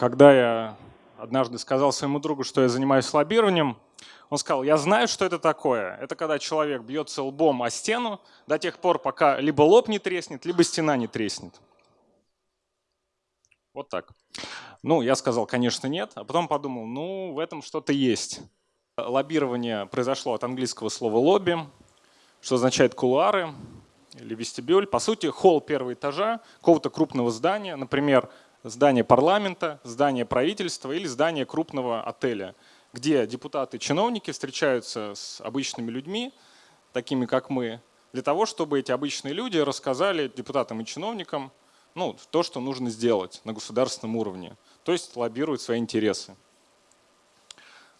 когда я однажды сказал своему другу, что я занимаюсь лоббированием, он сказал, я знаю, что это такое. Это когда человек бьется лбом о стену до тех пор, пока либо лоб не треснет, либо стена не треснет. Вот так. Ну, я сказал, конечно, нет, а потом подумал, ну, в этом что-то есть. Лоббирование произошло от английского слова «лобби», что означает «кулуары» или «вестибюль». По сути, холл первого этажа какого-то крупного здания, например, здание парламента, здание правительства или здание крупного отеля, где депутаты и чиновники встречаются с обычными людьми, такими как мы, для того, чтобы эти обычные люди рассказали депутатам и чиновникам ну, то, что нужно сделать на государственном уровне, то есть лоббируют свои интересы.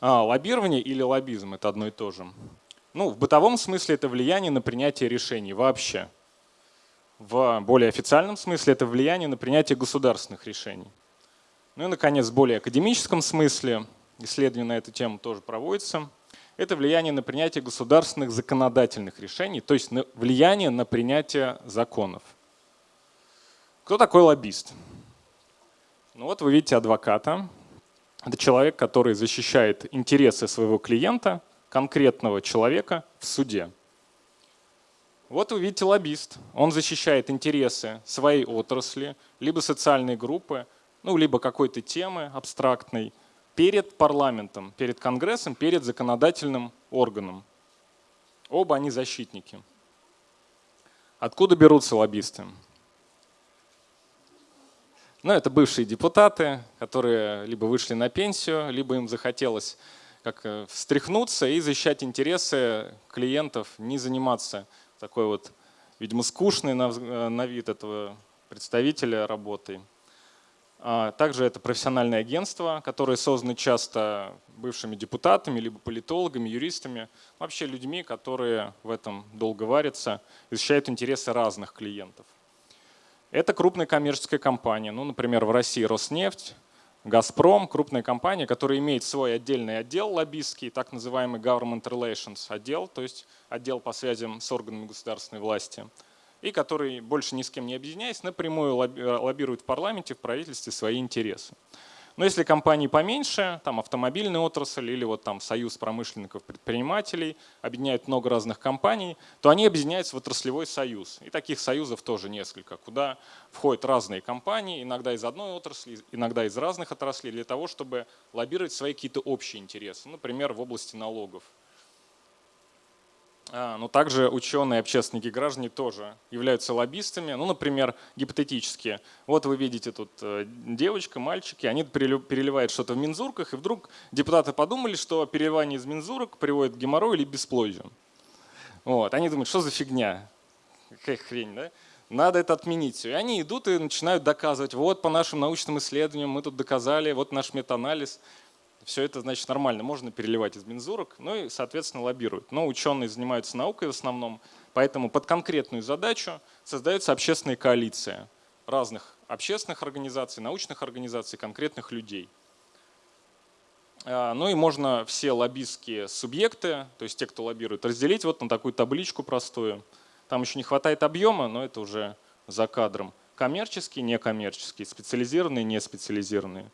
А, лоббирование или лоббизм – это одно и то же. Ну, в бытовом смысле это влияние на принятие решений вообще – в более официальном смысле это влияние на принятие государственных решений. Ну и, наконец, в более академическом смысле, исследование на эту тему тоже проводится, это влияние на принятие государственных законодательных решений, то есть влияние на принятие законов. Кто такой лоббист? Ну вот вы видите адвоката. Это человек, который защищает интересы своего клиента, конкретного человека в суде. Вот вы видите лоббист. Он защищает интересы своей отрасли, либо социальной группы, ну, либо какой-то темы абстрактной перед парламентом, перед Конгрессом, перед законодательным органом. Оба они защитники. Откуда берутся лоббисты? Ну, это бывшие депутаты, которые либо вышли на пенсию, либо им захотелось как э, встряхнуться и защищать интересы клиентов, не заниматься такой вот, видимо, скучный на, э, на вид этого представителя работы. А также это профессиональное агентство, которое создано часто бывшими депутатами, либо политологами, юристами, вообще людьми, которые в этом долго варятся защищают интересы разных клиентов. Это крупная коммерческая компания, ну, например, в России Роснефть, Газпром, крупная компания, которая имеет свой отдельный отдел лоббистский, так называемый Government Relations отдел, то есть отдел по связям с органами государственной власти, и который, больше ни с кем не объединяясь, напрямую лоббирует в парламенте, в правительстве свои интересы. Но если компании поменьше, там автомобильная отрасль или вот там союз промышленников предпринимателей объединяют много разных компаний, то они объединяются в отраслевой союз. И таких союзов тоже несколько, куда входят разные компании, иногда из одной отрасли, иногда из разных отраслей, для того, чтобы лоббировать свои какие-то общие интересы, например, в области налогов но также ученые, общественники, граждане тоже являются лоббистами. Ну, например, гипотетически. Вот вы видите тут э, девочка, мальчики, они переливают что-то в мензурках, и вдруг депутаты подумали, что переливание из мензурок приводит к геморрою или бесплодию. Вот. Они думают, что за фигня, какая хрень, да? Надо это отменить. И они идут и начинают доказывать, вот по нашим научным исследованиям мы тут доказали, вот наш метаанализ все это значит нормально, можно переливать из мензурок, ну и, соответственно, лоббируют. Но ученые занимаются наукой в основном, поэтому под конкретную задачу создается общественная коалиция разных общественных организаций, научных организаций, конкретных людей. А, ну и можно все лоббистские субъекты, то есть те, кто лоббирует, разделить вот на такую табличку простую. Там еще не хватает объема, но это уже за кадром. Коммерческие, некоммерческие, специализированные, неспециализированные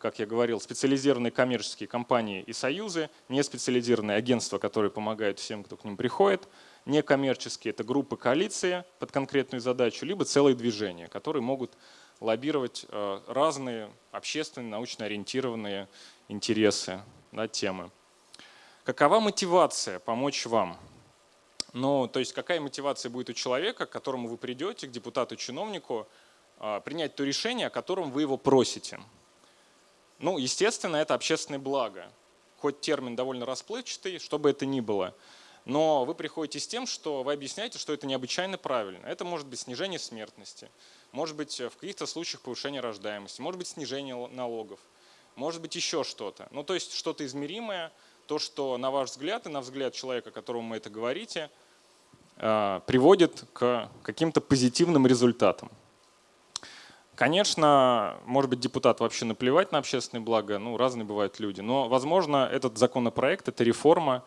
как я говорил, специализированные коммерческие компании и союзы, не специализированные агентства, которые помогают всем, кто к ним приходит, некоммерческие – это группы коалиции под конкретную задачу, либо целые движения, которые могут лоббировать э, разные общественные, научно ориентированные интересы, да, темы. Какова мотивация помочь вам? Ну, то есть какая мотивация будет у человека, к которому вы придете, к депутату-чиновнику, э, принять то решение, о котором вы его просите? Ну, естественно, это общественное благо. Хоть термин довольно расплывчатый, что бы это ни было. Но вы приходите с тем, что вы объясняете, что это необычайно правильно. Это может быть снижение смертности, может быть в каких-то случаях повышение рождаемости, может быть снижение налогов, может быть еще что-то. Ну то есть что-то измеримое, то, что на ваш взгляд и на взгляд человека, которому вы это говорите, а, приводит к каким-то позитивным результатам. Конечно, может быть, депутат вообще наплевать на общественное благо, ну, разные бывают люди, но, возможно, этот законопроект, эта реформа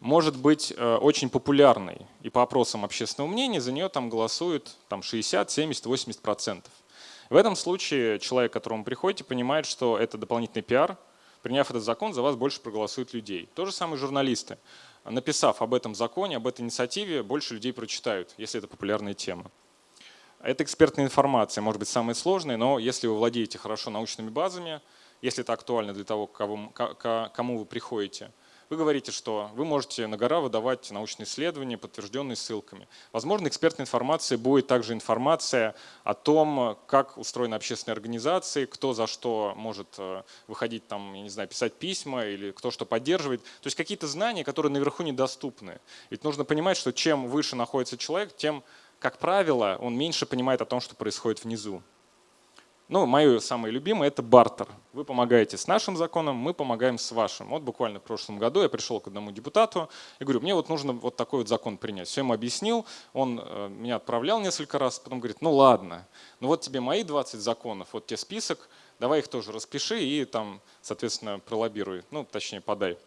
может быть э, очень популярной, и по опросам общественного мнения за нее там голосуют там, 60, 70, 80 процентов. В этом случае человек, к которому приходите, понимает, что это дополнительный пиар. Приняв этот закон, за вас больше проголосуют людей. То же самое журналисты. Написав об этом законе, об этой инициативе, больше людей прочитают, если это популярная тема. Это экспертная информация, может быть, самая сложная, но если вы владеете хорошо научными базами, если это актуально для того, кому вы приходите – вы говорите, что вы можете на гора выдавать научные исследования, подтвержденные ссылками. Возможно, экспертной информации будет также информация о том, как устроены общественные организации, кто за что может э, выходить, там, я не знаю, писать письма или кто что поддерживает. То есть какие-то знания, которые наверху недоступны. Ведь нужно понимать, что чем выше находится человек, тем, как правило, он меньше понимает о том, что происходит внизу. Ну, мое самое любимое – это бартер. Вы помогаете с нашим законом, мы помогаем с вашим. Вот буквально в прошлом году я пришел к одному депутату и говорю, мне вот нужно вот такой вот закон принять. Все ему объяснил, он э, меня отправлял несколько раз, потом говорит, ну ладно, ну вот тебе мои 20 законов, вот тебе список, давай их тоже распиши и там, соответственно, пролоббируй, ну, точнее, подай.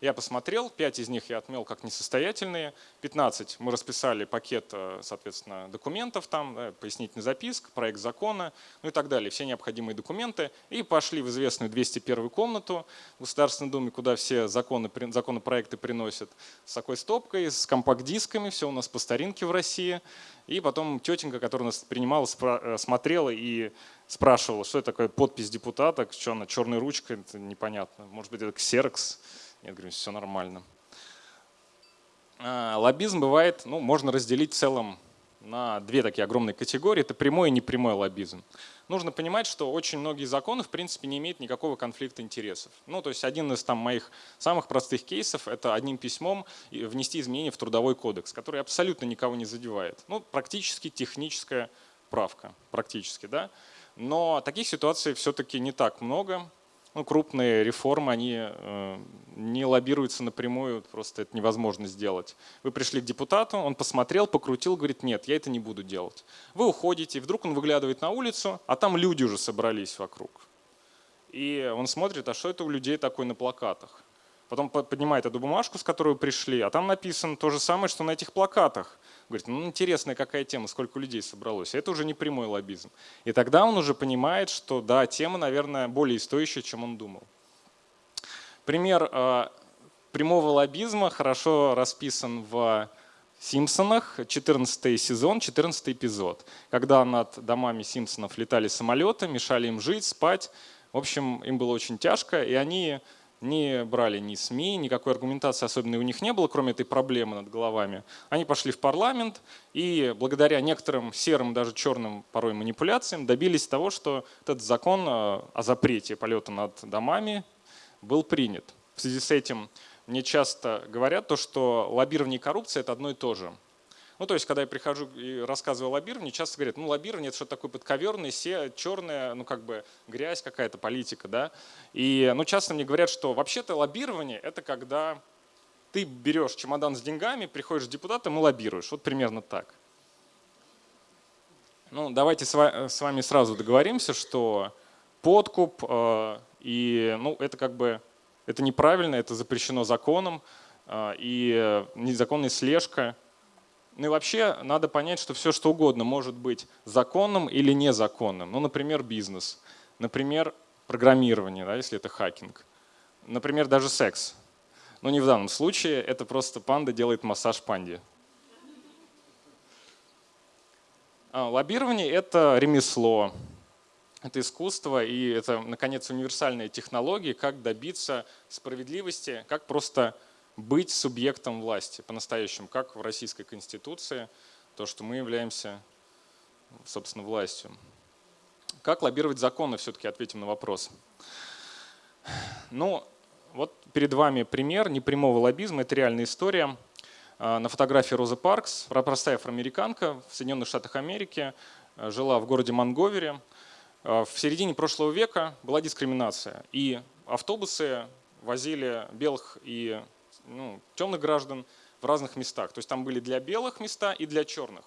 Я посмотрел, 5 из них я отмел как несостоятельные, 15 мы расписали пакет, э, соответственно, документов там, пояснительный записк, проект закона, ну и так далее, все необходимые документы, и пошли в известную 201 комнату в Государственной Думе, куда все законы, законопроекты приносят, с такой стопкой, с компакт-дисками, все у нас по старинке в России, и потом тетенька, которая нас принимала, э, смотрела и спрашивала, что это такое подпись депутата, что она черной ручкой, это непонятно, может быть это ксерокс, я говорю, все нормально. А, лоббизм бывает, ну, можно разделить в целом на две такие огромные категории. Это прямой и непрямой лоббизм. Нужно понимать, что очень многие законы в принципе не имеют никакого конфликта интересов. Ну, то есть один из там, моих самых простых кейсов – это одним письмом внести изменения в Трудовой кодекс, который абсолютно никого не задевает. Ну, практически техническая правка, практически, да. Но таких ситуаций все-таки не так много ну, крупные реформы, они э, не лоббируются напрямую, просто это невозможно сделать. Вы пришли к депутату, он посмотрел, покрутил, говорит, нет, я это не буду делать. Вы уходите, и вдруг он выглядывает на улицу, а там люди уже собрались вокруг. И он смотрит, а что это у людей такое на плакатах? Потом поднимает эту бумажку, с которой пришли, а там написано то же самое, что на этих плакатах. Говорит, ну интересная какая тема, сколько людей собралось. Это уже не прямой лоббизм. И тогда он уже понимает, что да, тема, наверное, более стоящая, чем он думал. Пример э, прямого лоббизма хорошо расписан в Симпсонах, 14 сезон, 14 эпизод, когда над домами Симпсонов летали самолеты, мешали им жить, спать. В общем, им было очень тяжко, и они не брали ни СМИ, никакой аргументации особенной у них не было, кроме этой проблемы над головами. Они пошли в парламент и благодаря некоторым серым, даже черным порой манипуляциям добились того, что этот закон э, о запрете полета над домами был принят. В связи с этим мне часто говорят то, что лоббирование и коррупция – это одно и то же. Ну, то есть, когда я прихожу и рассказываю о лоббировании, часто говорят, ну, лоббирование – это что-то такое подковерное, се, черное, ну, как бы грязь какая-то, политика, да. И, ну, часто мне говорят, что вообще-то лоббирование – это когда ты берешь чемодан с деньгами, приходишь к депутатам и лоббируешь. Вот примерно так. Ну, давайте с вами сразу договоримся, что подкуп э, и, ну, это как бы, это неправильно, это запрещено законом, э, и незаконная слежка – ну и вообще надо понять, что все что угодно может быть законным или незаконным. Ну, например, бизнес, например, программирование, да, если это хакинг, например, даже секс. Но не в данном случае, это просто панда делает массаж панде. А, лоббирование – это ремесло, это искусство и это, наконец, универсальные технологии, как добиться справедливости, как просто быть субъектом власти по-настоящему, как в Российской Конституции, то, что мы являемся, собственно, властью. Как лоббировать законы, все-таки ответим на вопрос. Ну, вот перед вами пример непрямого лоббизма, это реальная история. А, на фотографии Роза Паркс, простая афроамериканка в Соединенных Штатах Америки, а, жила в городе Монговере. А, в середине прошлого века была дискриминация, и автобусы возили белых и ну, темных граждан в разных местах. То есть там были для белых места и для черных.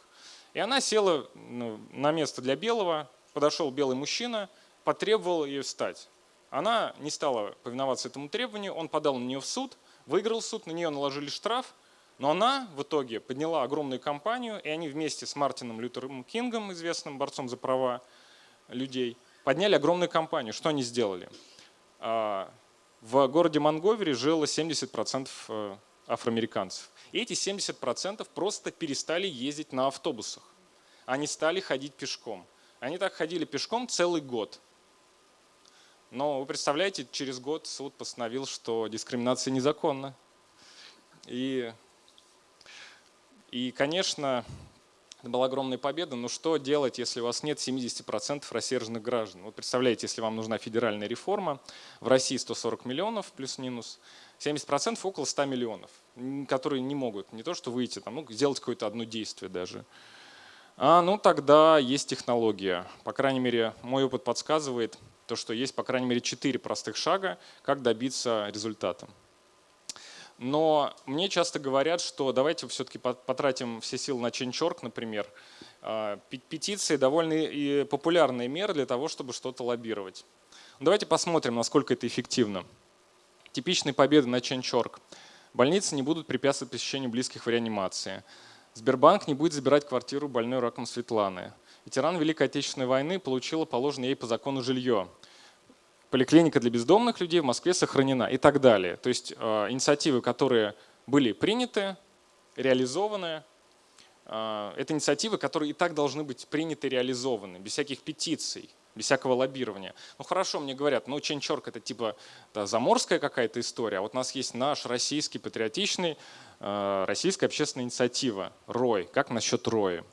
И она села ну, на место для белого, подошел белый мужчина, потребовал ее встать. Она не стала повиноваться этому требованию, он подал на нее в суд, выиграл суд, на нее наложили штраф, но она в итоге подняла огромную кампанию, и они вместе с Мартином Лютером Кингом, известным борцом за права, людей, подняли огромную компанию. Что они сделали? В городе Монговере жило 70% э, афроамериканцев. И эти 70% просто перестали ездить на автобусах. Они стали ходить пешком. Они так ходили пешком целый год. Но вы представляете, через год суд постановил, что дискриминация незаконна. И, и конечно, была огромная победа, но что делать, если у вас нет 70% рассерженных граждан? Вот представляете, если вам нужна федеральная реформа, в России 140 миллионов плюс-минус, 70% около 100 миллионов, которые не могут не то что выйти, там, ну, сделать какое-то одно действие даже. А, ну тогда есть технология. По крайней мере, мой опыт подсказывает, то, что есть по крайней мере 4 простых шага, как добиться результата. Но мне часто говорят, что давайте все-таки потратим все силы на Change.org, например. А, петиции довольно популярная мера для того, чтобы что-то лоббировать. Давайте посмотрим, насколько это эффективно. Типичные победы на Change.org. Больницы не будут препятствовать посещению близких в реанимации. Сбербанк не будет забирать квартиру больной раком Светланы. Ветеран Великой Отечественной войны получила положенное ей по закону жилье поликлиника для бездомных людей в Москве сохранена и так далее. То есть э, инициативы, которые были приняты, реализованы, э, это инициативы, которые и так должны быть приняты, реализованы, без всяких петиций, без всякого лоббирования. Ну хорошо, мне говорят, ну Ченчорк это типа да, заморская какая-то история, а вот у нас есть наш российский патриотичный, э, российская общественная инициатива, РОЙ. Как насчет РОя?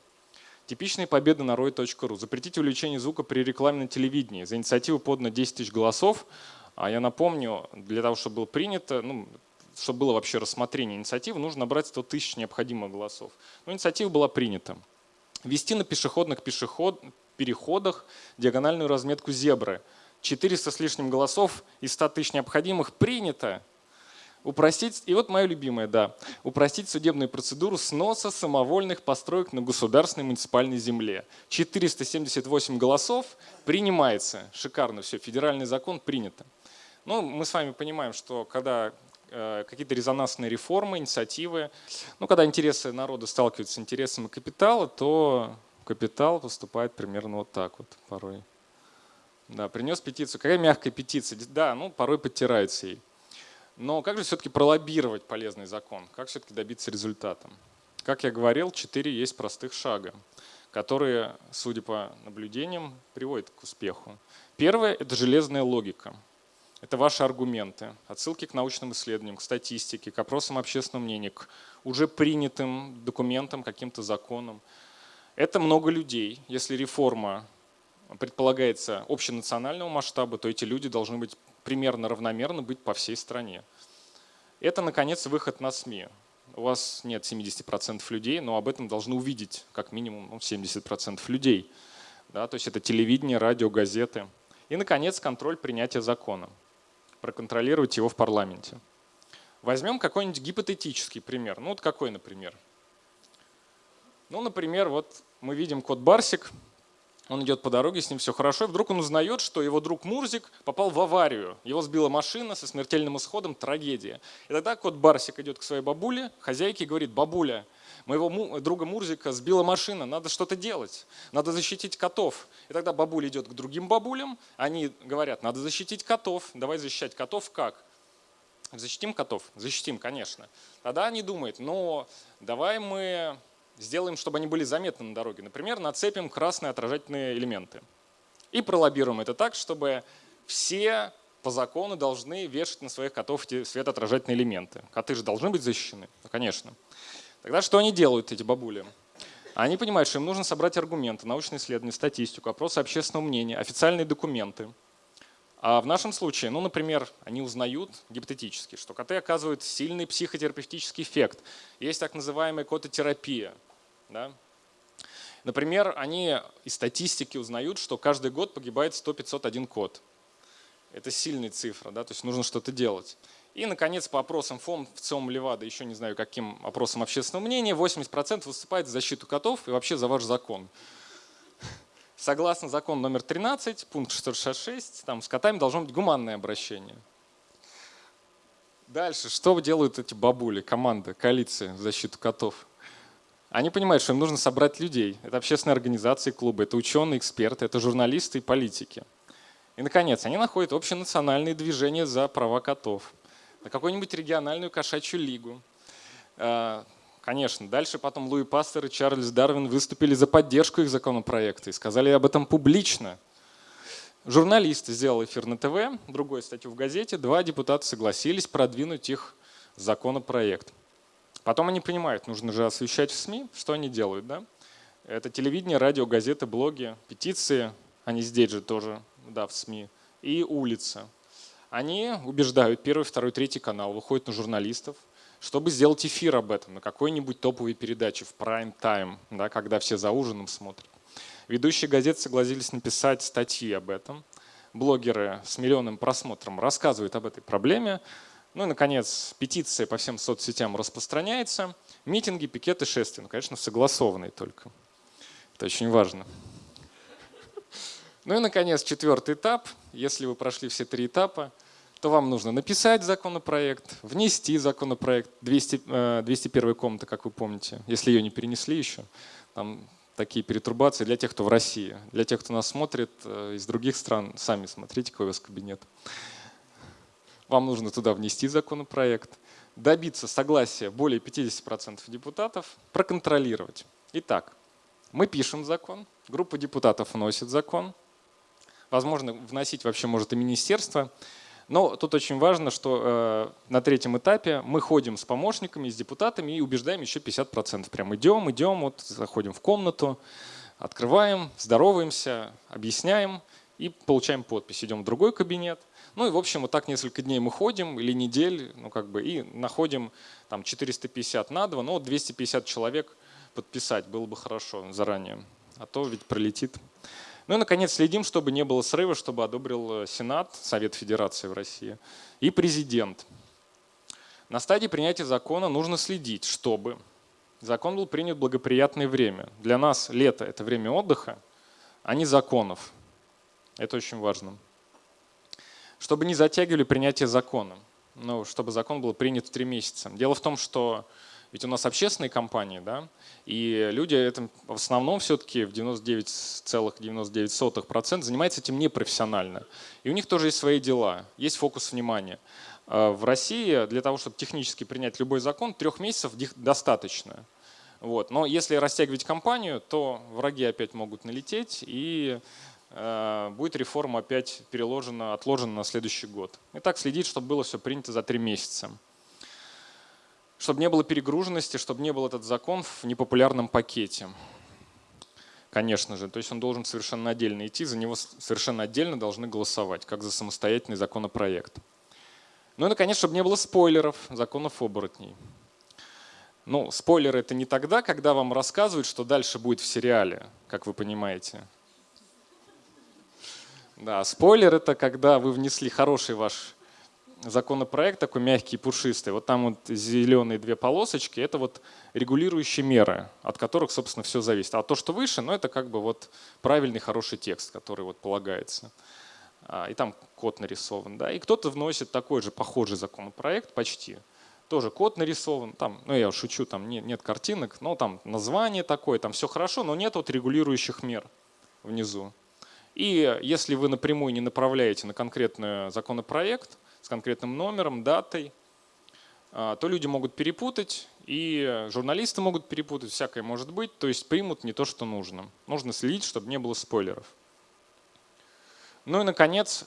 Типичные победы на roy.ru. Запретить увеличение звука при рекламе на телевидении. За инициативу подано 10 тысяч голосов. А я напомню, для того, чтобы было принято, ну, чтобы было вообще рассмотрение инициативы, нужно набрать 100 тысяч необходимых голосов. Но инициатива была принята. Ввести на пешеходных пешеход, переходах диагональную разметку зебры. 400 с лишним голосов из 100 тысяч необходимых принято. Упростить, и вот мое любимое, да, упростить судебную процедуру сноса самовольных построек на государственной муниципальной земле. 478 голосов принимается. Шикарно все, федеральный закон принято. Ну, мы с вами понимаем, что когда э, какие-то резонансные реформы, инициативы, ну, когда интересы народа сталкиваются с интересами капитала, то капитал поступает примерно вот так вот порой. Да, принес петицию. Какая мягкая петиция? Да, ну, порой подтирается ей. Но как же все-таки пролоббировать полезный закон? Как все-таки добиться результата? Как я говорил, четыре есть простых шага, которые, судя по наблюдениям, приводят к успеху. Первое – это железная логика. Это ваши аргументы, отсылки к научным исследованиям, к статистике, к опросам общественного мнения, к уже принятым документам, каким-то законам. Это много людей. Если реформа предполагается общенационального масштаба, то эти люди должны быть примерно равномерно быть по всей стране. Это, наконец, выход на СМИ. У вас нет 70% людей, но об этом должны увидеть как минимум ну, 70% людей. Да, то есть это телевидение, радио, газеты. И, наконец, контроль принятия закона. Проконтролировать его в парламенте. Возьмем какой-нибудь гипотетический пример. Ну вот какой, например? Ну, например, вот мы видим код Барсик, он идет по дороге, с ним все хорошо, и вдруг он узнает, что его друг Мурзик попал в аварию. Его сбила машина со смертельным исходом, трагедия. И тогда кот Барсик идет к своей бабуле, хозяйке, и говорит, бабуля, моего друга Мурзика сбила машина, надо что-то делать, надо защитить котов. И тогда бабуля идет к другим бабулям, они говорят, надо защитить котов, давай защищать котов как? Защитим котов? Защитим, конечно. Тогда они думают, ну давай мы сделаем, чтобы они были заметны на дороге. Например, нацепим красные отражательные элементы. И пролоббируем это так, чтобы все по закону должны вешать на своих котов эти светоотражательные элементы. Коты же должны быть защищены? Ну, конечно. Тогда что они делают, эти бабули? Они понимают, что им нужно собрать аргументы, научные исследования, статистику, опросы общественного мнения, официальные документы. А в нашем случае, ну, например, они узнают гипотетически, что коты оказывают сильный психотерапевтический эффект. Есть так называемая кототерапия. Да? Например, они из статистики узнают, что каждый год погибает 100-501 кот. Это сильная цифра, да? то есть нужно что-то делать. И, наконец, по опросам ФОМ, в ЦИОМ Левада, еще не знаю, каким опросам общественного мнения, 80% выступает за защиту котов и вообще за ваш закон. Согласно закону номер 13, пункт 666, там с котами должно быть гуманное обращение. Дальше, что делают эти бабули, команда, коалиция в защиту котов? Они понимают, что им нужно собрать людей. Это общественные организации, клубы, это ученые, эксперты, это журналисты и политики. И, наконец, они находят общенациональные движения за права котов, на какую-нибудь региональную кошачью лигу. Конечно, дальше потом Луи Пастер и Чарльз Дарвин выступили за поддержку их законопроекта и сказали об этом публично. Журналист сделал эфир на ТВ, другую статью в газете, два депутата согласились продвинуть их законопроект. Потом они понимают, нужно же освещать в СМИ, что они делают. Да? Это телевидение, радио, газеты, блоги, петиции, они здесь же тоже да, в СМИ, и улица. Они убеждают первый, второй, третий канал, выходят на журналистов, чтобы сделать эфир об этом на какой-нибудь топовой передаче в прайм-тайм, да, когда все за ужином смотрят. Ведущие газеты согласились написать статьи об этом. Блогеры с миллионным просмотром рассказывают об этой проблеме. Ну и, наконец, петиция по всем соцсетям распространяется. Митинги, пикеты, шествия. Ну, конечно, согласованные только. Это очень важно. Ну и, наконец, четвертый этап. Если вы прошли все три этапа, то вам нужно написать законопроект, внести законопроект, 200, 201 э, комната, как вы помните, если ее не перенесли еще. Там такие перетурбации для тех, кто в России. Для тех, кто нас смотрит э, из других стран, сами смотрите, какой у вас кабинет. Вам нужно туда внести законопроект, добиться согласия более 50% депутатов, проконтролировать. Итак, мы пишем закон, группа депутатов вносит закон, Возможно, вносить вообще может и министерство. Но тут очень важно, что э, на третьем этапе мы ходим с помощниками, с депутатами и убеждаем еще 50%. Прям идем, идем, вот заходим в комнату, открываем, здороваемся, объясняем и получаем подпись. Идем в другой кабинет. Ну и в общем вот так несколько дней мы ходим или недель, ну как бы и находим там 450 на 2, ну 250 человек подписать было бы хорошо заранее, а то ведь пролетит. Ну и, наконец, следим, чтобы не было срыва, чтобы одобрил э, Сенат, Совет Федерации в России и президент. На стадии принятия закона нужно следить, чтобы закон был принят в благоприятное время. Для нас лето – это время отдыха, а не законов. Это очень важно. Чтобы не затягивали принятие закона. Ну, чтобы закон был принят в три месяца. Дело в том, что ведь у нас общественные компании, да, и люди это в основном все-таки в 99,99% ,99 занимаются этим непрофессионально. И у них тоже есть свои дела, есть фокус внимания. А в России для того, чтобы технически принять любой закон, трех месяцев достаточно. Вот. Но если растягивать компанию, то враги опять могут налететь, и э, будет реформа опять переложена, отложена на следующий год. И так следить, чтобы было все принято за три месяца чтобы не было перегруженности, чтобы не был этот закон в непопулярном пакете. Конечно же, то есть он должен совершенно отдельно идти, за него совершенно отдельно должны голосовать, как за самостоятельный законопроект. Ну и, наконец, чтобы не было спойлеров законов оборотней. Ну, спойлеры это не тогда, когда вам рассказывают, что дальше будет в сериале, как вы понимаете. Да, спойлер это когда вы внесли хороший ваш законопроект такой мягкий, пушистый. Вот там вот зеленые две полосочки, это вот регулирующие меры, от которых, собственно, все зависит. А то, что выше, ну это как бы вот правильный, хороший текст, который вот полагается. А, и там код нарисован. Да? И кто-то вносит такой же похожий законопроект, почти. Тоже код нарисован, там, ну я шучу, там нет, нет картинок, но там название такое, там все хорошо, но нет вот регулирующих мер внизу. И если вы напрямую не направляете на конкретный законопроект, с конкретным номером, датой, а, то люди могут перепутать, и журналисты могут перепутать, всякое может быть, то есть примут не то, что нужно. Нужно следить, чтобы не было спойлеров. Ну и, наконец,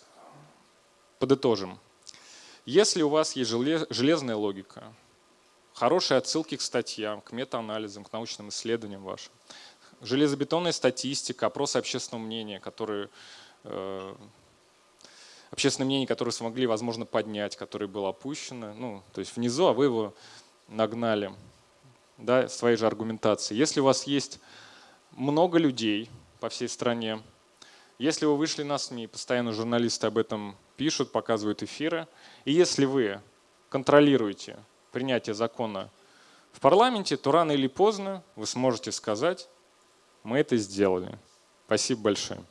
подытожим. Если у вас есть железная логика, хорошие отсылки к статьям, к метаанализам, к научным исследованиям вашим, железобетонная статистика, опросы общественного мнения, которые э, общественное мнение, которое смогли, возможно, поднять, которое было опущено, ну, то есть внизу, а вы его нагнали да, своей же аргументации. Если у вас есть много людей по всей стране, если вы вышли на СМИ, постоянно журналисты об этом пишут, показывают эфиры, и если вы контролируете принятие закона в парламенте, то рано или поздно вы сможете сказать, мы это сделали. Спасибо большое.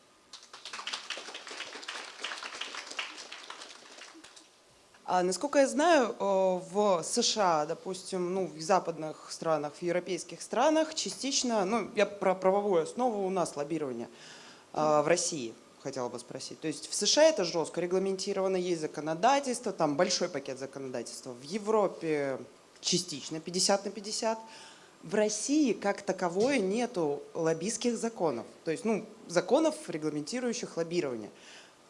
А, насколько я знаю, э, в США, допустим, ну, в западных странах, в европейских странах частично, ну, я про правовую основу у нас лоббирование а, в России хотела бы спросить. То есть в США это жестко регламентировано, есть законодательство, там большой пакет законодательства. В Европе частично 50 на 50. В России как таковое нету лоббистских законов. То есть, ну, законов, регламентирующих лоббирование.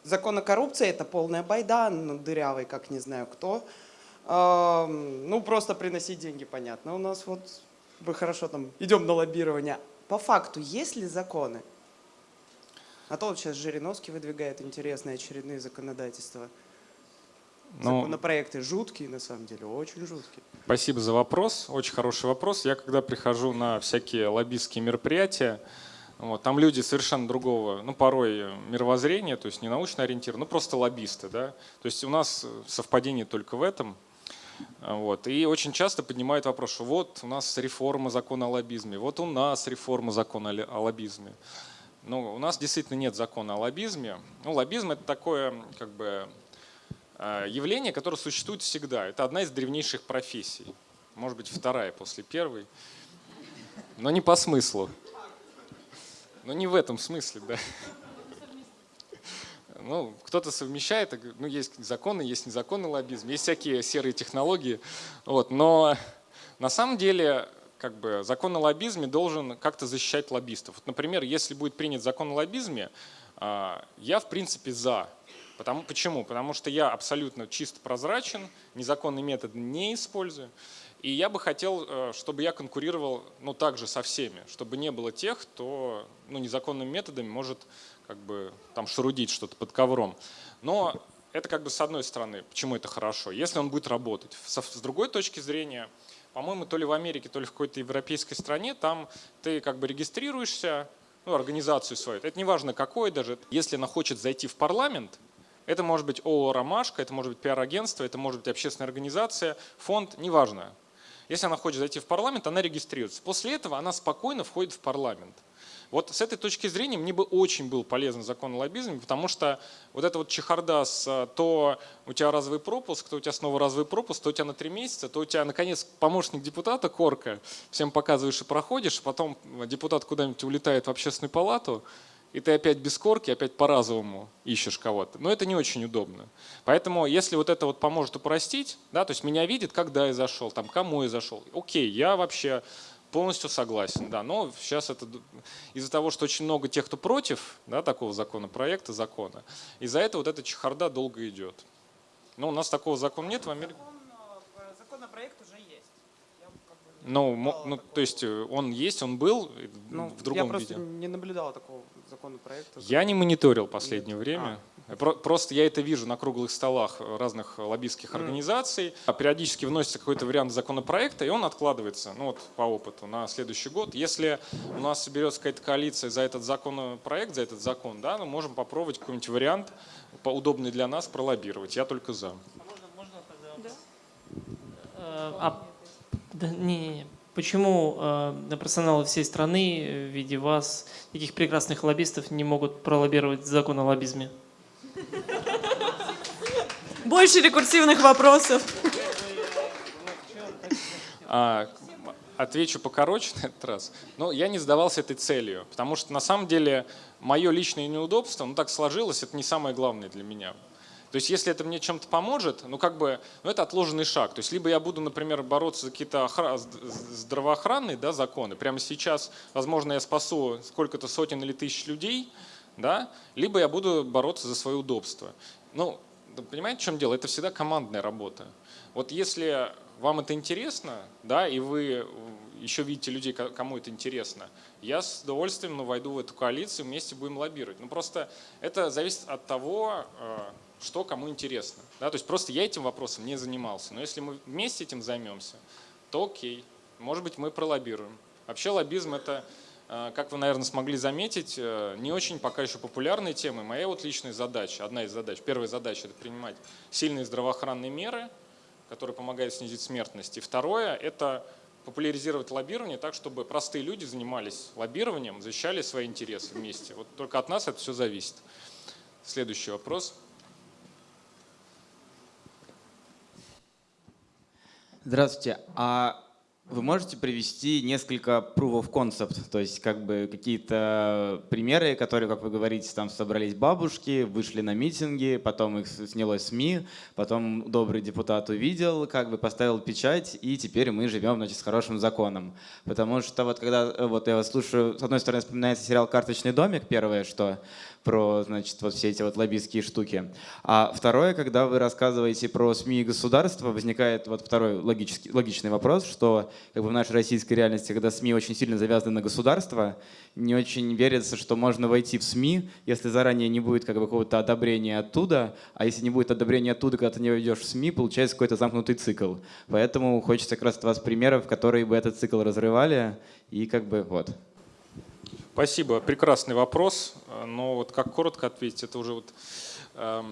Закон о коррупции – это полная байда, ну, дырявый, как не знаю кто. Ну, просто приносить деньги, понятно. У нас вот, вы хорошо там, идем на лоббирование. По факту, есть ли законы? А то вот сейчас Жириновский выдвигает интересные очередные законодательства. Ну, Законопроекты жуткие, на самом деле, очень жуткие. Спасибо за вопрос, очень хороший вопрос. Я когда прихожу на всякие лоббистские мероприятия, вот, там люди совершенно другого, ну, порой мировоззрения, то есть не научно ориентированы, ну, просто лоббисты. Да? То есть у нас совпадение только в этом. Вот. И очень часто поднимают вопрос, что вот у нас реформа закона о лоббизме, вот у нас реформа закона о лоббизме. Но у нас действительно нет закона о лоббизме. Ну, лоббизм – это такое как бы, э, явление, которое существует всегда. Это одна из древнейших профессий. Может быть, вторая после первой. Но не по смыслу. Но не в этом смысле, да. Ну, кто-то совмещает, ну, есть законы, есть незаконный лоббизм, есть всякие серые технологии. Вот, но на самом деле как бы, закон о лоббизме должен как-то защищать лоббистов. Вот, например, если будет принят закон о лоббизме, а, я в принципе за. Потому, почему? Потому что я абсолютно чисто прозрачен, незаконный метод не использую. И я бы хотел, э, чтобы я конкурировал ну, также со всеми, чтобы не было тех, кто ну, незаконными методами может как бы, там, шарудить что-то под ковром. Но это как бы с одной стороны, почему это хорошо, если он будет работать. С другой точки зрения, по-моему, то ли в Америке, то ли в какой-то европейской стране, там ты как бы регистрируешься, ну, организацию свою, это не важно какой даже, если она хочет зайти в парламент, это может быть ООО «Ромашка», это может быть пиар-агентство, это может быть общественная организация, фонд, неважно. Если она хочет зайти в парламент, она регистрируется. После этого она спокойно входит в парламент. Вот с этой точки зрения мне бы очень был полезен закон о лоббизме, потому что вот эта вот чехарда с а, то у тебя разовый пропуск, то у тебя снова разовый пропуск, то у тебя на три месяца, то у тебя наконец помощник депутата Корка, всем показываешь и проходишь, потом депутат куда-нибудь улетает в общественную палату, и ты опять без корки, опять по-разовому ищешь кого-то. Но это не очень удобно. Поэтому если вот это вот поможет упростить, да, то есть меня видит, когда я зашел, там, кому я зашел, окей, я вообще Полностью согласен, да. Но сейчас это из-за того, что очень много тех, кто против да, такого законопроекта, закона, из-за этого вот эта чехарда долго идет. Но у нас такого закона нет в Америке. Э, законопроект уже есть. Ну, ну то есть э, он есть, он был ну, в другом виде. Я просто виде. не наблюдал такого законопроекта. Я не мониторил последнее нет. время. А. Просто я это вижу на круглых столах разных лоббистских организаций. А периодически вносится какой-то вариант законопроекта, и он откладывается, ну вот по опыту, на следующий год. Если у нас соберется какая-то коалиция за этот законопроект, за этот закон, да, мы можем попробовать какой-нибудь вариант, удобный для нас, пролоббировать. Я только за. А можно, можно тогда? Да. Э, а, да, не, не, не. Почему э, профессионалы всей страны в виде вас, таких прекрасных лоббистов, не могут пролоббировать закон о лоббизме? Больше рекурсивных вопросов. А, отвечу покороче на этот раз. Но я не сдавался этой целью, потому что на самом деле мое личное неудобство, ну так сложилось, это не самое главное для меня. То есть если это мне чем-то поможет, ну как бы, ну это отложенный шаг. То есть либо я буду, например, бороться за какие-то охра... здравоохранные да, законы, прямо сейчас, возможно, я спасу сколько-то сотен или тысяч людей, да, либо я буду бороться за свое удобство. Ну, понимаете, в чем дело? Это всегда командная работа. Вот если вам это интересно, да, и вы еще видите людей, кому это интересно, я с удовольствием ну, войду в эту коалицию, вместе будем лоббировать. Ну просто это зависит от того, э, что кому интересно. Да? То есть просто я этим вопросом не занимался. Но если мы вместе этим займемся, то окей, может быть мы пролоббируем. Вообще лоббизм это Э, как вы, наверное, смогли заметить, э, не очень пока еще популярные темы. Моя вот личная задача, одна из задач, первая задача – это принимать сильные здравоохранные меры, которые помогают снизить смертность. И второе – это популяризировать лоббирование так, чтобы простые люди занимались лоббированием, защищали свои интересы вместе. Вот только от нас это все зависит. Следующий вопрос. Здравствуйте. А вы можете привести несколько proof of concept, то есть как бы какие-то примеры, которые, как вы говорите, там собрались бабушки, вышли на митинги, потом их снялось СМИ, потом добрый депутат увидел, как бы поставил печать, и теперь мы живем значит, с хорошим законом. Потому что вот когда вот я вас слушаю, с одной стороны вспоминается сериал «Карточный домик», первое, что про, значит, вот все эти вот лоббистские штуки. А второе, когда вы рассказываете про СМИ и государство, возникает вот второй логический, логичный вопрос, что как бы в нашей российской реальности, когда СМИ очень сильно завязаны на государство, не очень верится, что можно войти в СМИ, если заранее не будет как бы какого-то одобрения оттуда, а если не будет одобрения оттуда, когда ты не войдешь в СМИ, получается какой-то замкнутый цикл. Поэтому хочется как раз от вас примеров, которые бы этот цикл разрывали, и как бы вот. Спасибо, прекрасный вопрос. Но вот как коротко ответить, это уже вот, э,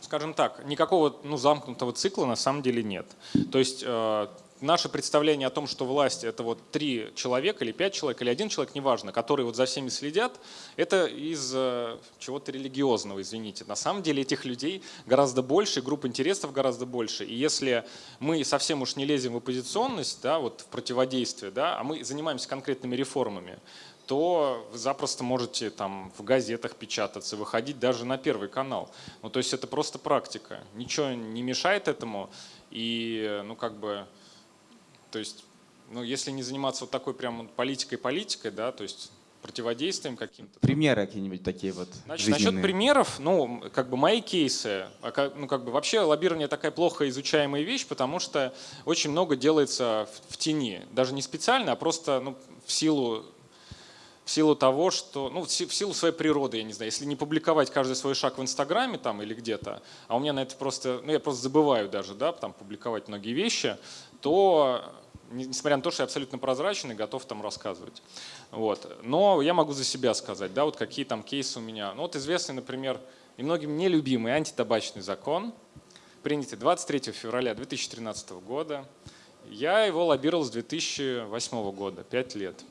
скажем так, никакого ну, замкнутого цикла на самом деле нет. То есть э, наше представление о том, что власть это вот три человека или пять человек или один человек, неважно, которые вот за всеми следят, это из э, чего-то религиозного, извините. На самом деле этих людей гораздо больше, групп интересов гораздо больше. И если мы совсем уж не лезем в оппозиционность, да, вот в противодействие, да, а мы занимаемся конкретными реформами, то вы запросто можете там в газетах печататься, выходить даже на Первый канал. Ну, то есть это просто практика. Ничего не мешает этому. И, ну, как бы, то есть, ну, если не заниматься вот такой прям политикой-политикой, да, то есть противодействием каким-то. Примеры какие-нибудь такие вот Значит, насчет примеров, ну, как бы мои кейсы, а ну, как бы вообще лоббирование такая плохо изучаемая вещь, потому что очень много делается в, в тени, даже не специально, а просто ну, в силу в силу того, что, ну, в силу своей природы, я не знаю, если не публиковать каждый свой шаг в Инстаграме там или где-то, а у меня на это просто, ну, я просто забываю даже, да, там публиковать многие вещи, то несмотря на то, что я абсолютно прозрачен и готов там рассказывать. Вот. Но я могу за себя сказать, да, вот какие там кейсы у меня. Ну вот известный, например, и многим нелюбимый антитабачный закон, принятый 23 февраля 2013 года. Я его лоббировал с 2008 года, 5 лет.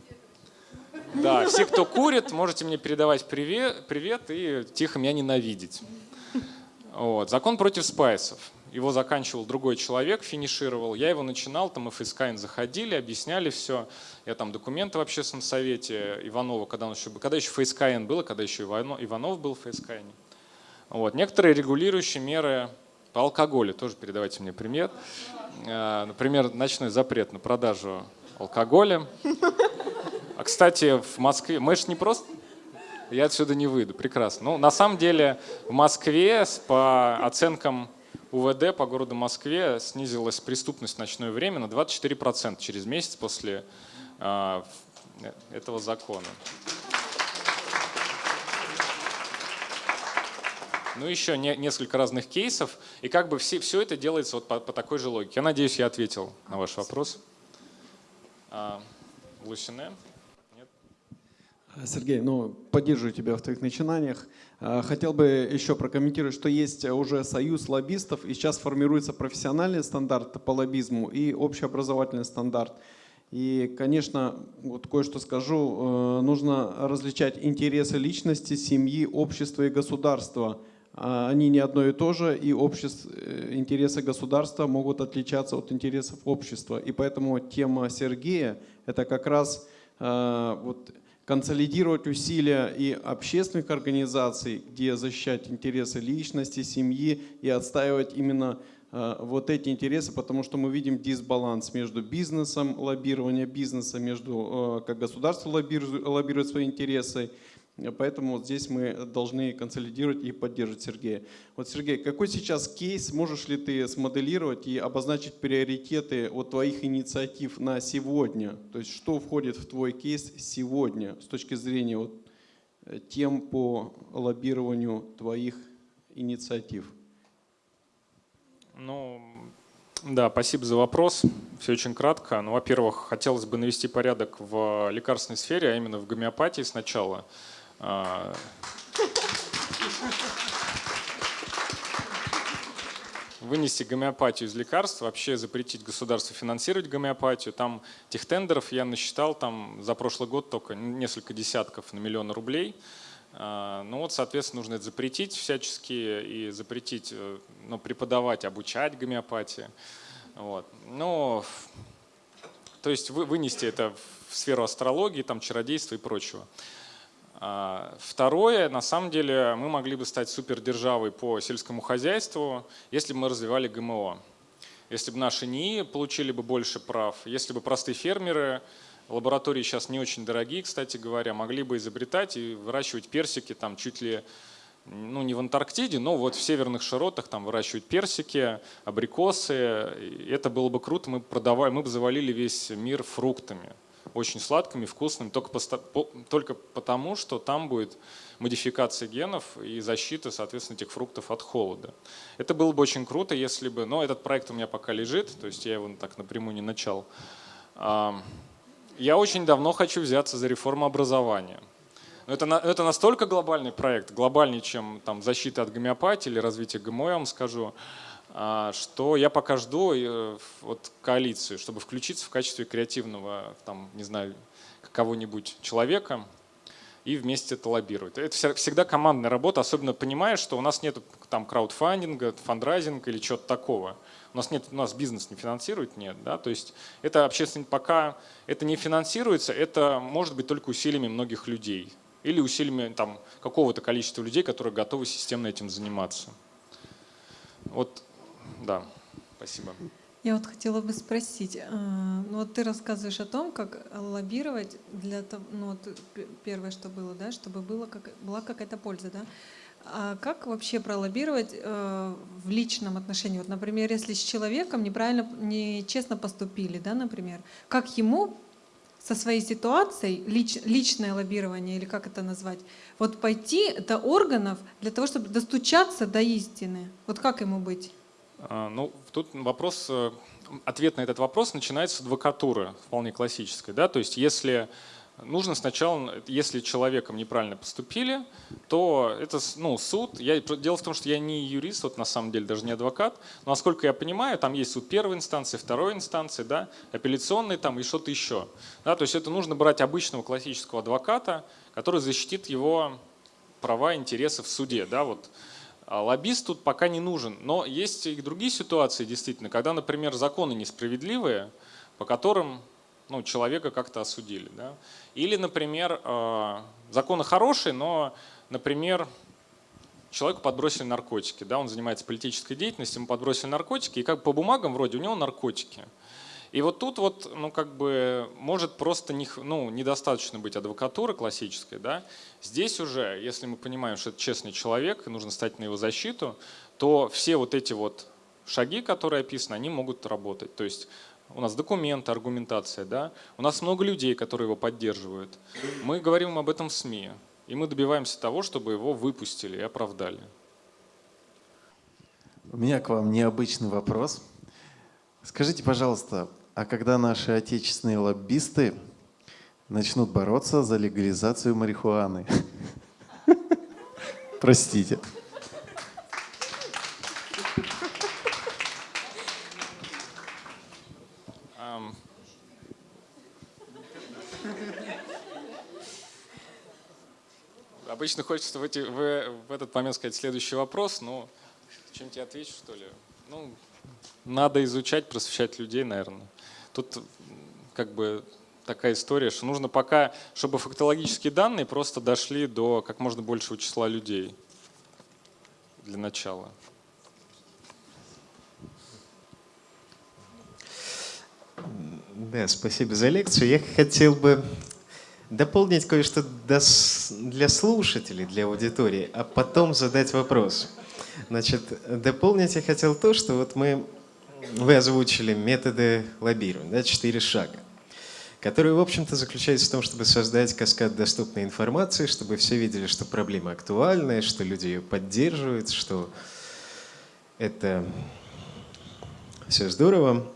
Да, все, кто курит, можете мне передавать привет, привет и тихо меня ненавидеть. Вот. Закон против спайсов его заканчивал другой человек, финишировал. Я его начинал, там ФСКН заходили, объясняли все. Я там документы в общественном совете Иванова, когда, он еще, когда еще ФСКН было, когда еще Иванов был в ФСКН. Вот. Некоторые регулирующие меры по алкоголю, тоже передавайте мне пример. Э, например, ночной запрет на продажу алкоголя. А, кстати, в Москве, мы же не просто я отсюда не выйду, прекрасно. Ну, на самом деле в Москве по оценкам УВД по городу Москве снизилась преступность в ночное время на 24% через месяц после э, этого закона. Ну, еще не, несколько разных кейсов. И как бы все, все это делается вот по, по такой же логике. Я надеюсь, я ответил на ваш вопрос. А, Лусине? Сергей, ну, поддерживаю тебя в твоих начинаниях. А, хотел бы еще прокомментировать, что есть уже союз лоббистов, и сейчас формируется профессиональный стандарт по лоббизму и общеобразовательный стандарт. И, конечно, вот кое-что скажу, э, нужно различать интересы личности, семьи, общества и государства. А, они не одно и то же, и общество, э, интересы государства могут отличаться от интересов общества. И поэтому тема Сергея – это как раз э, вот, консолидировать усилия и общественных организаций, где защищать интересы личности, семьи и отстаивать именно э, вот эти интересы, потому что мы видим дисбаланс между бизнесом, лоббирование бизнеса, между э, как государство лоббирует, лоббирует свои интересы Поэтому вот здесь мы должны консолидировать и поддерживать Сергея. Вот, Сергей, какой сейчас кейс можешь ли ты смоделировать и обозначить приоритеты от твоих инициатив на сегодня? То есть что входит в твой кейс сегодня с точки зрения вот э, тем по лоббированию твоих инициатив? Ну, да, спасибо за вопрос. Все очень кратко. Ну, во-первых, хотелось бы навести порядок в лекарственной сфере, а именно в гомеопатии сначала. А, вынести гомеопатию из лекарств, вообще запретить государству финансировать гомеопатию. Там тех тендеров я насчитал там за прошлый год только несколько десятков на миллионы рублей. А, ну вот, соответственно, нужно это запретить всячески и запретить э, ну, преподавать, обучать гомеопатии. Вот. Но, то есть вы, вынести это в сферу астрологии, там, чародейства и прочего. А, второе, на самом деле, мы могли бы стать супердержавой по сельскому хозяйству, если бы мы развивали ГМО. Если бы наши НИИ получили бы больше прав, если бы простые фермеры, лаборатории сейчас не очень дорогие, кстати говоря, могли бы изобретать и выращивать персики там чуть ли ну не в Антарктиде, но вот в северных широтах там выращивать персики, абрикосы. Это было бы круто, мы продавали, мы бы завалили весь мир фруктами, очень сладкими, вкусными, только, по, только потому, что там будет модификация генов и защита, соответственно, этих фруктов от холода. Это было бы очень круто, если бы, но этот проект у меня пока лежит, то есть я его так напрямую не начал. Я очень давно хочу взяться за реформу образования. Это, это настолько глобальный проект, глобальнее, чем там, защита от гомеопатии или развитие ГМО, я вам скажу, а, что я пока жду э, вот, коалицию, чтобы включиться в качестве креативного, там, не знаю, кого-нибудь человека и вместе это лоббировать. Это всегда командная работа, особенно понимая, что у нас нет там краудфандинга, фандрайзинга или чего-то такого. У нас нет, у нас бизнес не финансирует, нет, да, то есть это общественный пока это не финансируется, это может быть только усилиями многих людей или усилиями там, какого-то количества людей, которые готовы системно этим заниматься. Вот, да, спасибо. Я вот хотела бы спросить, э, ну вот ты рассказываешь о том, как лоббировать для того, ну вот первое, что было, да, чтобы было как, была какая-то польза, да. А как вообще пролоббировать э, в личном отношении? Вот, например, если с человеком неправильно, нечестно поступили, да, например, как ему со своей ситуацией, лич, личное лоббирование или как это назвать, вот пойти до органов для того, чтобы достучаться до истины. Вот как ему быть? А, ну, тут вопрос, э, ответ на этот вопрос начинается с адвокатуры, вполне классической. Да? То есть если нужно сначала, если человеком неправильно поступили, то это ну, суд. Я, дело в том, что я не юрист, вот на самом деле даже не адвокат, но насколько я понимаю, там есть суд первой инстанции, второй инстанции, да, апелляционный там и что-то еще. Да, то есть это нужно брать обычного классического адвоката, который защитит его права, интересы в суде. Да, вот. А лоббист тут пока не нужен. Но есть и другие ситуации, действительно, когда, например, законы несправедливые, по которым ну, человека как-то осудили. Да? Или, например, э, законы хорошие, но, например, человеку подбросили наркотики, да, он занимается политической деятельностью, ему подбросили наркотики, и как по бумагам вроде у него наркотики. И вот тут вот, ну, как бы, может просто не, ну, недостаточно быть адвокатуры классической, да. Здесь уже, если мы понимаем, что это честный человек, и нужно стать на его защиту, то все вот эти вот шаги, которые описаны, они могут работать. То есть у нас документы, аргументация, да? у нас много людей, которые его поддерживают. Мы говорим об этом в СМИ, и мы добиваемся того, чтобы его выпустили и оправдали. У меня к вам необычный вопрос. Скажите, пожалуйста, а когда наши отечественные лоббисты начнут бороться за легализацию марихуаны? Простите. Обычно хочется в, эти, в, в этот момент сказать следующий вопрос, но чем тебе отвечу, что ли? Ну, надо изучать, просвещать людей, наверное. Тут как бы такая история, что нужно пока, чтобы фактологические данные просто дошли до как можно большего числа людей для начала. Да, спасибо за лекцию. Я хотел бы дополнить кое-что для слушателей, для аудитории, а потом задать вопрос. Значит, дополнить я хотел то, что вот мы, вы озвучили методы лоббирования, да, четыре шага, которые, в общем-то, заключаются в том, чтобы создать каскад доступной информации, чтобы все видели, что проблема актуальная, что люди ее поддерживают, что это все здорово.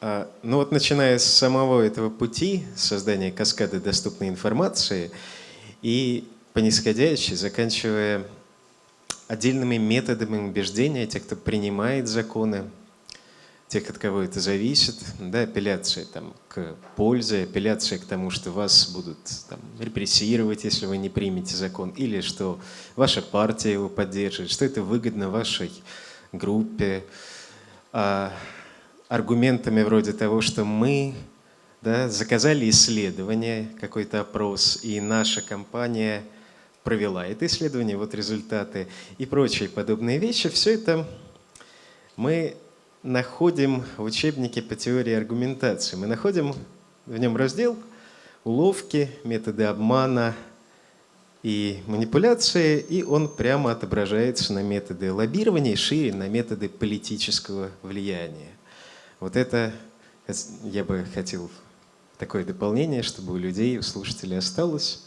А, ну вот начиная с самого этого пути создания каскада доступной информации и по заканчивая отдельными методами убеждения тех, кто принимает законы, тех, от кого это зависит, да, апелляция там, к пользе, апелляция к тому, что вас будут там, репрессировать, если вы не примете закон, или что ваша партия его поддерживает, что это выгодно вашей группе. А аргументами вроде того, что мы да, заказали исследование, какой-то опрос, и наша компания провела это исследование, вот результаты и прочие подобные вещи. Все это мы находим в учебнике по теории аргументации. Мы находим в нем раздел уловки, методы обмана и манипуляции, и он прямо отображается на методы лоббирования и шире на методы политического влияния. Вот это я бы хотел такое дополнение, чтобы у людей, у слушателей осталось.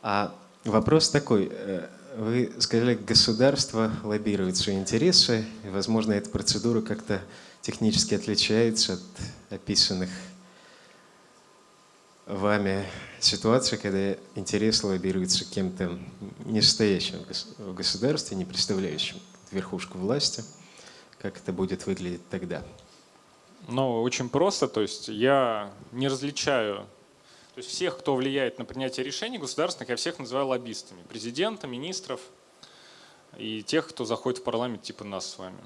А вопрос такой. Вы сказали, государство лоббирует свои интересы, и, возможно, эта процедура как-то технически отличается от описанных вами ситуаций, когда интерес лоббируется кем-то не стоящим в государстве, не представляющим верхушку власти. Как это будет выглядеть тогда? Ну, очень просто. То есть я не различаю то есть всех, кто влияет на принятие решений государственных, я всех называю лоббистами. Президента, министров и тех, кто заходит в парламент, типа нас с вами.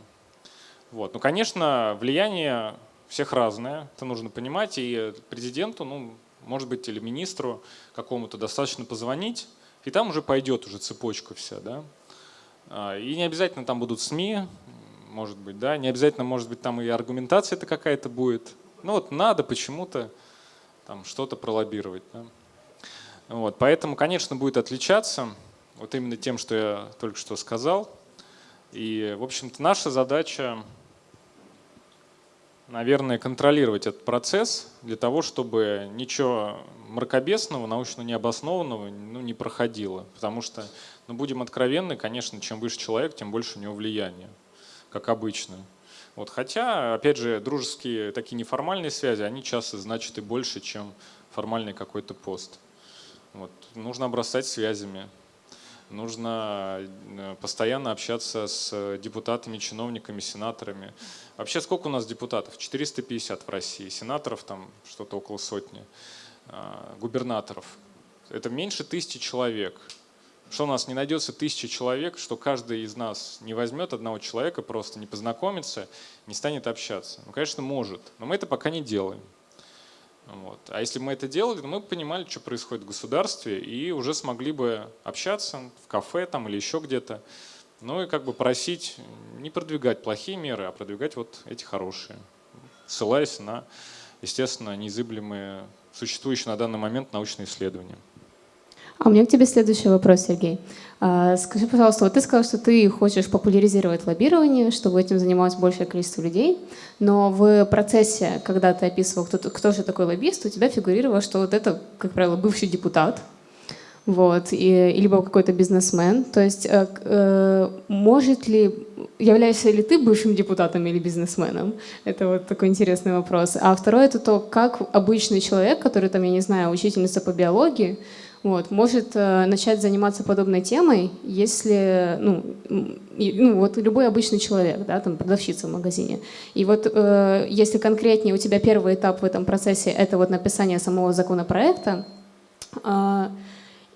Вот. Ну, конечно, влияние всех разное, это нужно понимать. И президенту, ну, может быть, или министру какому-то достаточно позвонить, и там уже пойдет уже цепочка вся. Да? А, и не обязательно там будут СМИ, может быть, да, не обязательно, может быть, там и аргументация-то какая-то будет. Ну вот надо почему-то там что-то пролоббировать. Да? Вот, поэтому, конечно, будет отличаться вот именно тем, что я только что сказал. И, в общем-то, наша задача, наверное, контролировать этот процесс для того, чтобы ничего мракобесного, научно необоснованного ну, не проходило. Потому что, ну, будем откровенны, конечно, чем выше человек, тем больше у него влияния как обычно. Вот, хотя, опять же, дружеские такие неформальные связи, они часто значат и больше, чем формальный какой-то пост. Вот. Нужно обрастать связями, нужно э, постоянно общаться с депутатами, чиновниками, сенаторами. Вообще сколько у нас депутатов? 450 в России, сенаторов там что-то около сотни, а, губернаторов. Это меньше тысячи человек. Что у нас не найдется тысячи человек, что каждый из нас не возьмет одного человека, просто не познакомится, не станет общаться. Ну, конечно, может, но мы это пока не делаем. Вот. А если бы мы это делали, то мы бы понимали, что происходит в государстве, и уже смогли бы общаться в кафе там или еще где-то. Ну и как бы просить не продвигать плохие меры, а продвигать вот эти хорошие, ссылаясь на, естественно, неизыблемые, существующие на данный момент научные исследования. А у меня к тебе следующий вопрос, Сергей. А, скажи, пожалуйста, вот ты сказал, что ты хочешь популяризировать лоббирование, чтобы этим занималось большее количество людей, но в процессе, когда ты описывал, кто, кто же такой лоббист, у тебя фигурировало, что вот это, как правило, бывший депутат, вот, и, либо какой-то бизнесмен. То есть э, э, может ли, являешься ли ты бывшим депутатом или бизнесменом? Это вот такой интересный вопрос. А второе это то, как обычный человек, который там, я не знаю, учительница по биологии, вот, может э, начать заниматься подобной темой, если, ну, ну, вот любой обычный человек, да, там, продавщица в магазине. И вот э, если конкретнее у тебя первый этап в этом процессе – это вот написание самого законопроекта, э,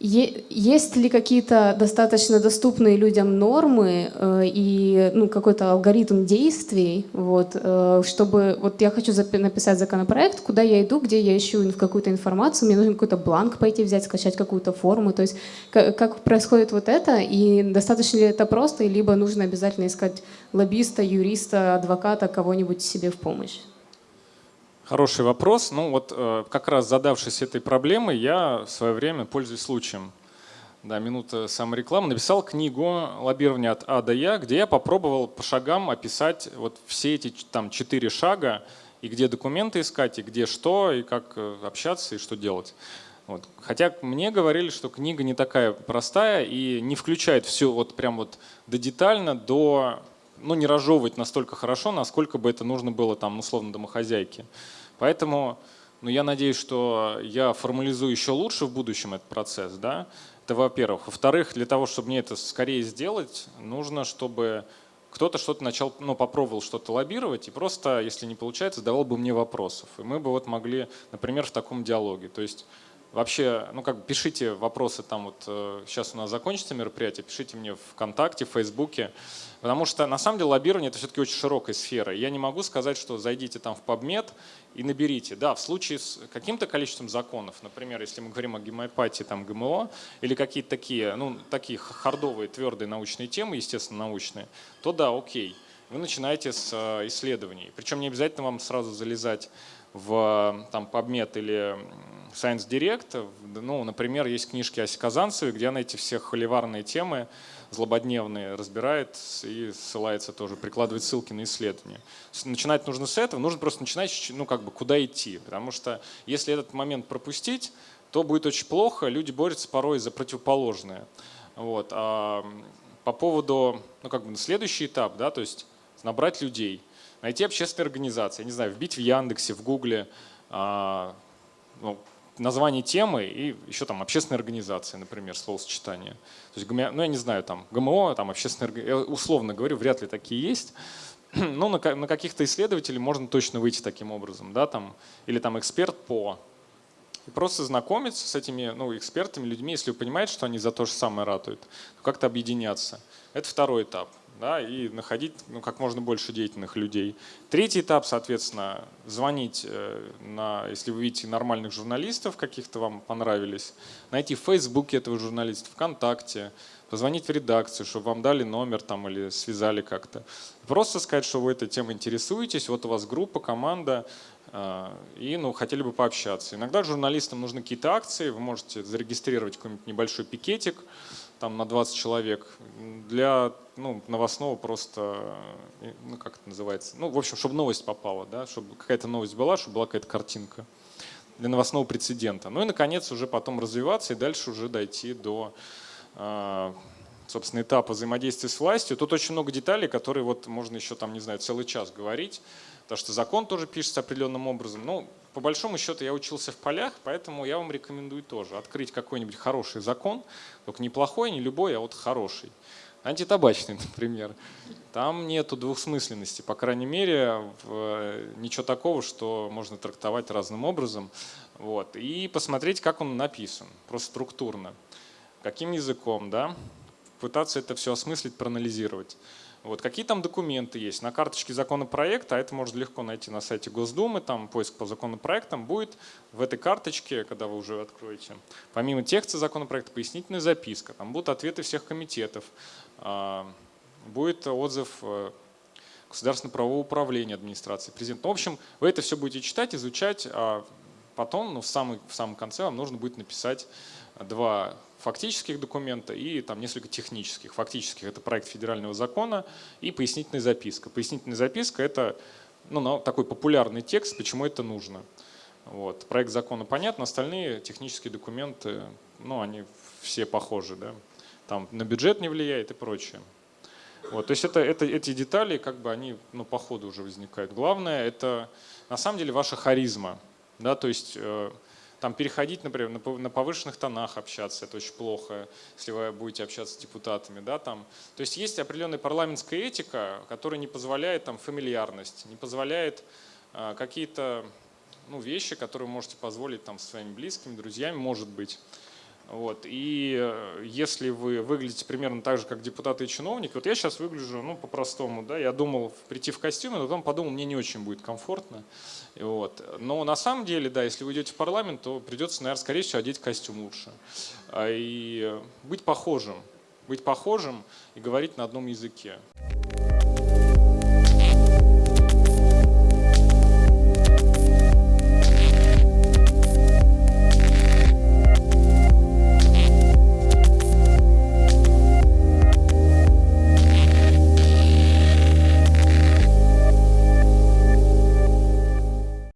есть ли какие-то достаточно доступные людям нормы э, и ну, какой-то алгоритм действий, вот, э, чтобы вот я хочу написать законопроект, куда я иду, где я ищу какую-то информацию, мне нужен какой-то бланк пойти взять, скачать какую-то форму, то есть как, происходит вот это и достаточно ли это просто, либо нужно обязательно искать лоббиста, юриста, адвоката, кого-нибудь себе в помощь? Хороший вопрос. Ну вот э, как раз задавшись этой проблемой, я в свое время, пользуясь случаем, да, минута саморекламы, написал книгу «Лоббирование от А до Я», где я попробовал по шагам описать вот все эти там четыре шага, и где документы искать, и где что, и как э, общаться, и что делать. Вот. Хотя мне говорили, что книга не такая простая и не включает все вот прям вот до детально, до ну, не разжевывать настолько хорошо, насколько бы это нужно было там, условно, домохозяйке. Поэтому ну, я надеюсь, что я формализую еще лучше в будущем этот процесс. Да? Это во-первых. Во-вторых, для того, чтобы мне это скорее сделать, нужно, чтобы кто-то что-то начал, ну, попробовал что-то лоббировать и просто, если не получается, задавал бы мне вопросов. И мы бы вот могли, например, в таком диалоге. То есть Вообще, ну как пишите вопросы там вот, сейчас у нас закончится мероприятие, пишите мне ВКонтакте, в Фейсбуке, потому что на самом деле лоббирование это все-таки очень широкая сфера. Я не могу сказать, что зайдите там в PubMed и наберите. Да, в случае с каким-то количеством законов, например, если мы говорим о гемопатии, там ГМО, или какие-то такие, ну такие хардовые, твердые научные темы, естественно, научные, то да, окей. Вы начинаете с исследований. Причем не обязательно вам сразу залезать в там, PubMed или Science Direct. Ну, например, есть книжки Аси Казанцевой, где она эти все холиварные темы злободневные разбирает и ссылается тоже, прикладывает ссылки на исследования. Начинать нужно с этого, нужно просто начинать, ну как бы, куда идти. Потому что если этот момент пропустить, то будет очень плохо, люди борются порой за противоположное. Вот. А по поводу, ну как бы, следующий этап, да, то есть набрать людей – найти общественные организации, я не знаю, вбить в Яндексе, в Гугле а, ну, название темы и еще там общественные организации, например, словосочетание. То есть, ну я не знаю, там ГМО, там общественные, я условно говорю, вряд ли такие есть. Но на, на каких-то исследователей можно точно выйти таким образом, да, там, или там эксперт по. И просто знакомиться с этими ну, экспертами, людьми, если вы понимаете, что они за то же самое ратуют, как-то объединяться. Это второй этап да, и находить ну, как можно больше деятельных людей. Третий этап, соответственно, звонить, э, на, если вы видите нормальных журналистов, каких-то вам понравились, найти в Фейсбуке этого журналиста, ВКонтакте, позвонить в редакцию, чтобы вам дали номер там или связали как-то. Просто сказать, что вы этой темой интересуетесь, вот у вас группа, команда, э, и ну, хотели бы пообщаться. Иногда журналистам нужны какие-то акции, вы можете зарегистрировать какой-нибудь небольшой пикетик, там на 20 человек. Для ну, новостного просто, э, ну как это называется, ну в общем, чтобы новость попала, да, чтобы какая-то новость была, чтобы была какая-то картинка для новостного прецедента. Ну и, наконец, уже потом развиваться и дальше уже дойти до, э, собственно, этапа взаимодействия с властью. Тут очень много деталей, которые вот можно еще там, не знаю, целый час говорить, потому что закон тоже пишется определенным образом. Ну, по большому счету я учился в полях, поэтому я вам рекомендую тоже открыть какой-нибудь хороший закон, только не плохой, не любой, а вот хороший. Антитабачный, например. Там нету двухсмысленности, по крайней мере, ничего такого, что можно трактовать разным образом. Вот. И посмотреть, как он написан, просто структурно. Каким языком, да? Пытаться это все осмыслить, проанализировать. Вот, какие там документы есть? На карточке законопроекта, а это можно легко найти на сайте Госдумы, там поиск по законопроектам, будет в этой карточке, когда вы уже откроете, помимо текста законопроекта, пояснительная записка, там будут ответы всех комитетов, а, будет отзыв э, Государственного-правового управления администрации президента. В общем, вы это все будете читать, изучать, а потом, ну, в, самый, в самом конце вам нужно будет написать два фактических документа и там несколько технических. Фактических – это проект федерального закона и пояснительная записка. Пояснительная записка – это ну, такой популярный текст, почему это нужно. Вот. Проект закона понятно, остальные технические документы, ну, они все похожи. Да? Там на бюджет не влияет и прочее. Вот, то есть это, это, эти детали, как бы они ну, по ходу уже возникают. Главное – это на самом деле ваша харизма. Да, то есть э, там переходить, например, на повышенных тонах общаться, это очень плохо, если вы будете общаться с депутатами. Да, там. То есть есть определенная парламентская этика, которая не позволяет там, фамильярность, не позволяет э, какие-то ну, вещи, которые вы можете позволить там, своими близкими, друзьями, может быть. Вот. И э, если вы выглядите примерно так же, как депутаты и чиновники, вот я сейчас выгляжу ну, по-простому, да, я думал прийти в костюме, но потом подумал, мне не очень будет комфортно. Вот. Но на самом деле, да, если вы идете в парламент, то придется, наверное, скорее всего, одеть костюм лучше. А, и быть похожим, быть похожим и говорить на одном языке.